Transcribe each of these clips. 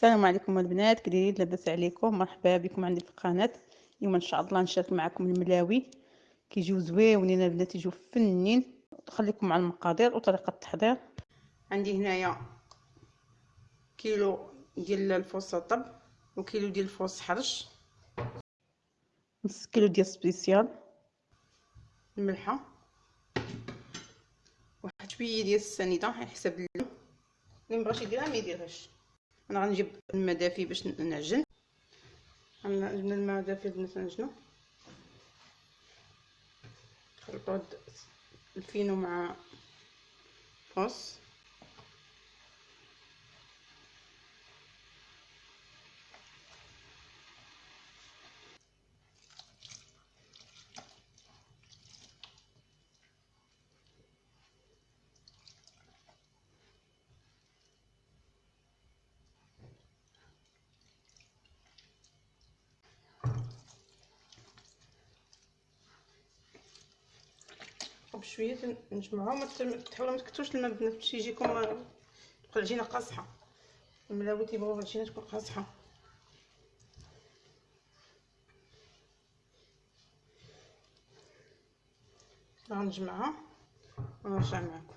السلام عليكم البنات كي لاباس عليكم. مرحبا بكم عندي في القناه اليوم إن شاء الله نشارك معكم الملاوي. كيجيو زويونين البنات يجيو فنين. نخليكم مع المقادير وطريقة التحضير. عندي هنايا كيلو ديال الفورس رطب وكيلو ديال الفورس حرش. نص كيلو ديال spéciale. الملحة. واحد شوية ديال السنيدة على حسب اللون اللي مبغاش يديرها ما يديرهاش. أنا غنجيب الماء دافي باش نعجن. عندنا الماء دافي باش نعجنو نخلطو الفينو مع فوس. بشوية نجمعوها ما تحاولوا ما تكثروش الماء البنات باش يجيكم تبقى العجينه قاصحة. الملاوي تيبغيو العجينه تكون قاصحة. غنجمعها ونرجع معكم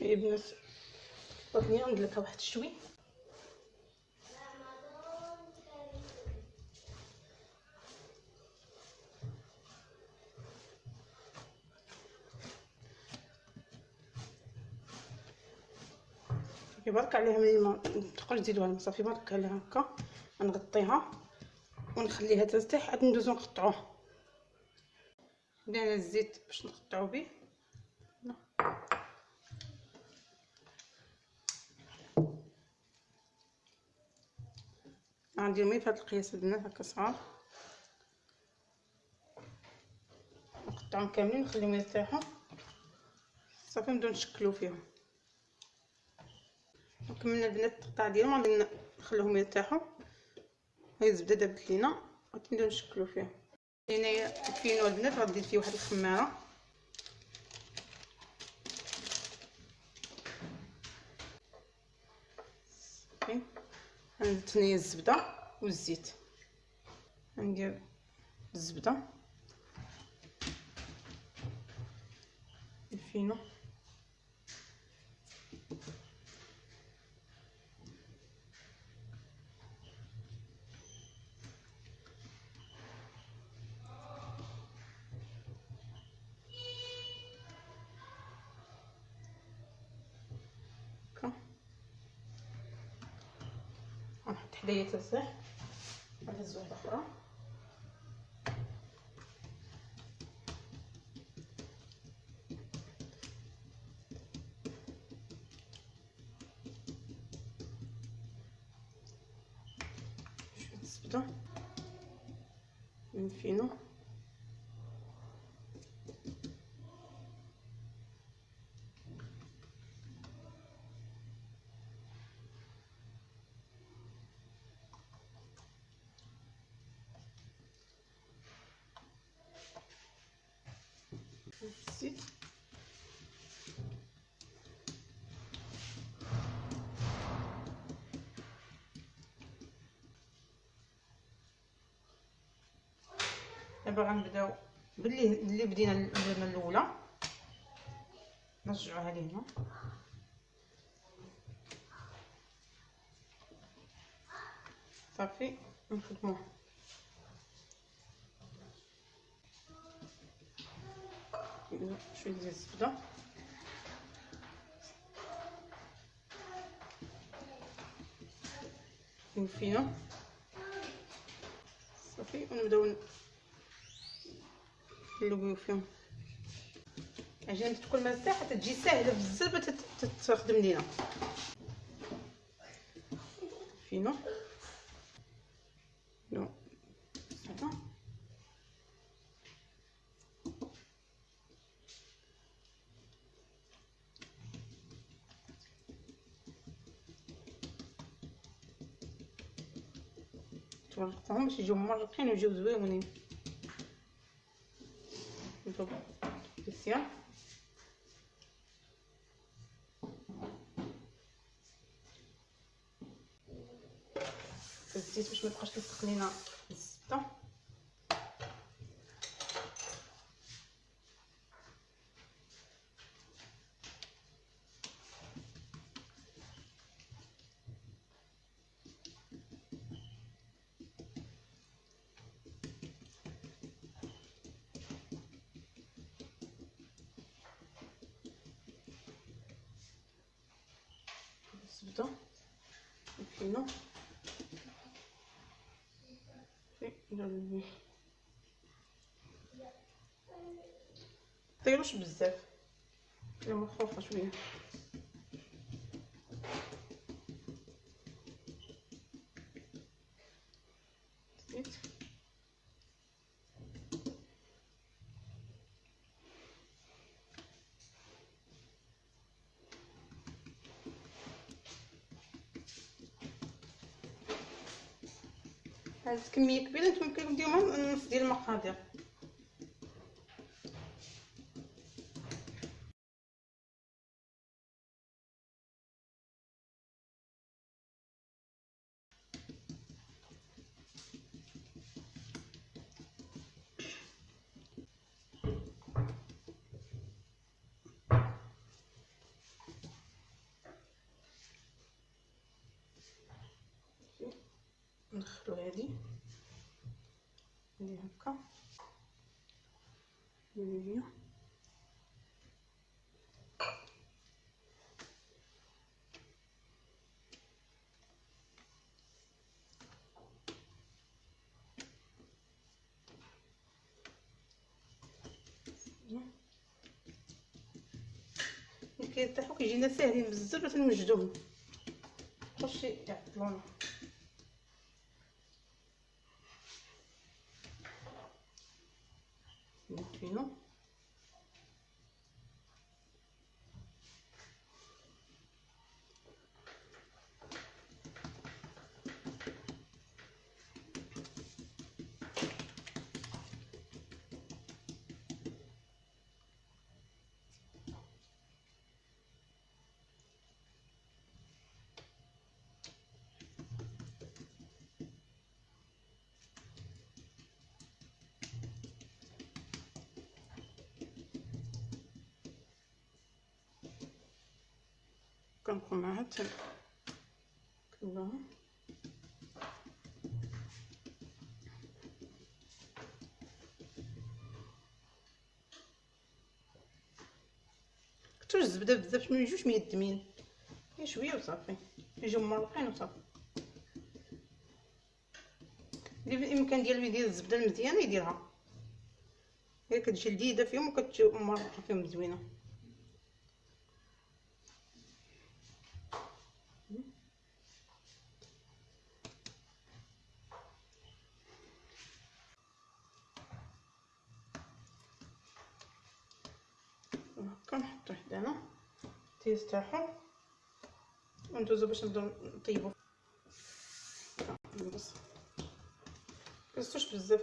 يا بنات بغيت ندلكها واحد شوي. صافي برك عليها ما تبقاش تزيدوها الماء صافي برك عليها هكا. نغطيها ونخليها ترتاح عاد ندوزو نقطعوها درنا الزيت باش نقطعو به غندير مي فهاد القياس البنات هكا صغار. نقطعهم كاملين نخليهم يرتاحوا. صافي نبداو نشكلو فيهم. وكملنا البنات التقطاع ديالهم غادي نخليهم يرتاحوا. هاي الزبده دابت لينا غادي نبداو نشكلو فيها. هنايا الفينو البنات غادي فيه واحد الخمارة. غنزيد هنايا الزبدة والزيت. غندير الزبدة. الفينو حدايا تسح نهز واحدة أخرى شوية الزبده الفينو الزيت دابا غنبداو باللي اللي بدينا الجبنه الأولى. نرجعوها لهنا. صافي نخدموها. شوية ديال الزبدة. الفينو صافي ونبداو نلويو فيهم. عشان تكون مرتاحه تجي ساهله بزاف تخدم لينا. فينو نو صافي نقطعهم باش يجيو مرقين ويجيو زويونين delizia الزيت باش ما يبقاش كيسخن لينا الزبده الفينو طيروش بزاف خليهم مخفوفه شوية هاد كميه كبيره نتوما يمكن ديروها نص ديال المقادير هادي هادي هكا. هي كيطيحو كيجينا ساهلين بزاف باش نوجدوهم خشي يعطلونا. فينو كنبقى معاها حتى كلها كتر الزبده بزاف باش ما يجوش ميدمين غير شوية وصافي. يجيو مرقين وصافي. اللي بالامكان ديالو يدير الزبدة المزيانة يديرها. هي كتجي لذيذة فيهم وكتجي فيهم زوينه تيرتاحو وندوزو باش نبداو نطيبو البصل مكنزتوش بزاف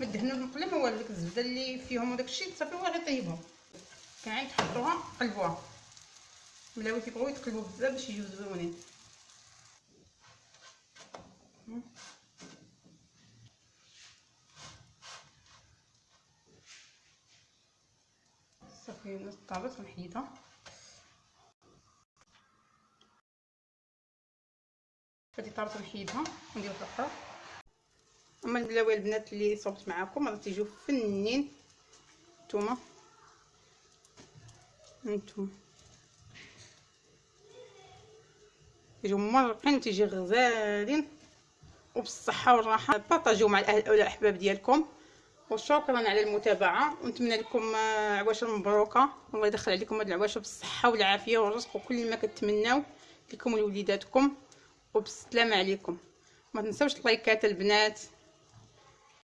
دهنو المقله ما والو ديك الزبده اللي فيهم وداك الشيء صافي هو غير طيبهم كاين تحطوها قلبوها ملاوي كيبغيو يتقلبوا بزاف باش يجيو زوينين صافي طابت ونحيدها هادي طابت ونحيدها وندير واحدة أخرى أما البلاوي البنات اللي صوبت معاكم راه تيجيو فنين. نتوما. هانتوما كيجيو مرقين تيجي غزالين. وبالصحة والراحة. بارطاجيو مع الاهل والاحباب ديالكم. وشكرا على المتابعة. ونتمنى لكم عواشر مبروكه الله يدخل عليكم هاد العواشر بالصحة والعافية والرزق وكل ما كتمناو لكم ولوليداتكم. وبالسلامه عليكم. ما تنساوش اللايكات البنات.